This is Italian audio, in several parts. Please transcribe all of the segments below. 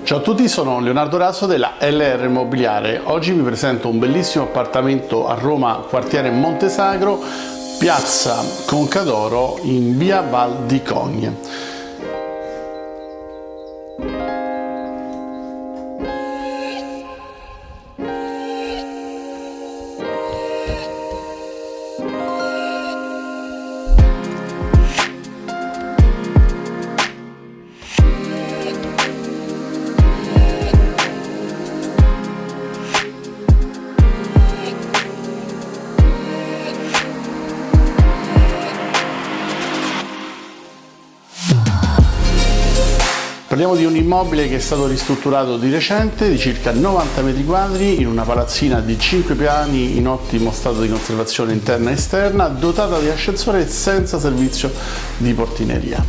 Ciao a tutti, sono Leonardo Raso della LR Immobiliare. Oggi vi presento un bellissimo appartamento a Roma, quartiere Montesagro, piazza Concadoro in via Val di Cogne. Parliamo di un immobile che è stato ristrutturato di recente, di circa 90 metri quadri, in una palazzina di 5 piani in ottimo stato di conservazione interna e esterna, dotata di ascensore senza servizio di portineria.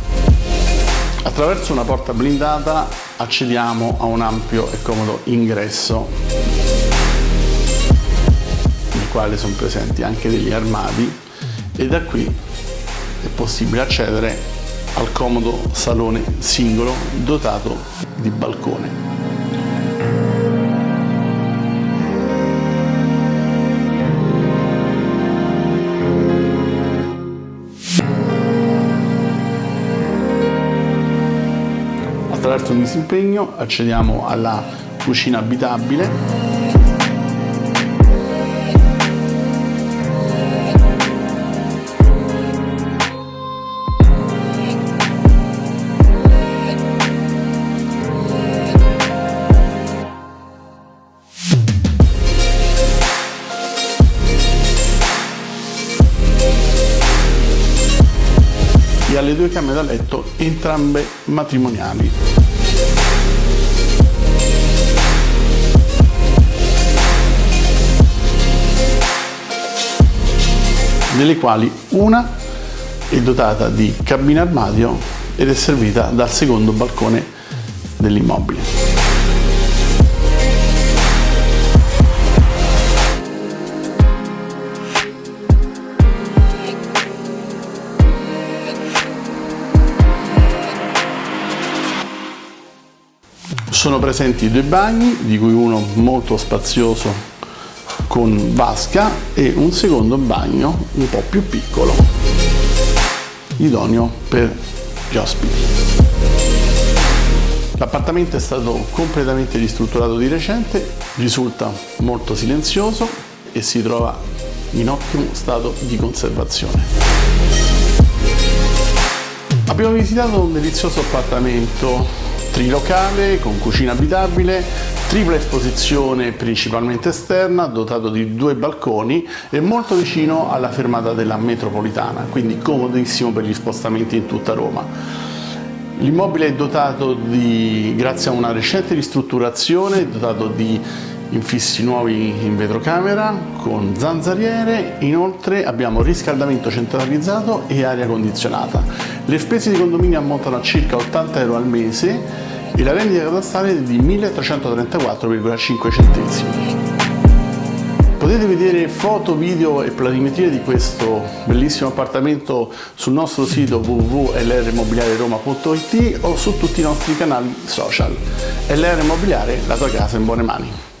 Attraverso una porta blindata accediamo a un ampio e comodo ingresso, nel quale sono presenti anche degli armadi e da qui è possibile accedere al comodo salone singolo dotato di balcone. Attraverso un disimpegno accediamo alla cucina abitabile e alle due camere da letto, entrambe matrimoniali. delle quali una è dotata di cabina armadio ed è servita dal secondo balcone dell'immobile. Sono presenti due bagni, di cui uno molto spazioso con vasca e un secondo bagno un po' più piccolo, idoneo per gli ospiti. L'appartamento è stato completamente ristrutturato di recente, risulta molto silenzioso e si trova in ottimo stato di conservazione. Abbiamo visitato un delizioso appartamento trilocale con cucina abitabile, tripla esposizione principalmente esterna, dotato di due balconi e molto vicino alla fermata della metropolitana, quindi comodissimo per gli spostamenti in tutta Roma. L'immobile è dotato di, grazie a una recente ristrutturazione, è dotato di infissi nuovi in vetrocamera con zanzariere, inoltre abbiamo riscaldamento centralizzato e aria condizionata. Le spese di condominio ammontano a circa 80 euro al mese e la vendita catastale è di 1334,5 centesimi. Potete vedere foto, video e planimetrie di questo bellissimo appartamento sul nostro sito www.lrmobiliareroma.it o su tutti i nostri canali social. LR Immobiliare, la tua casa in buone mani.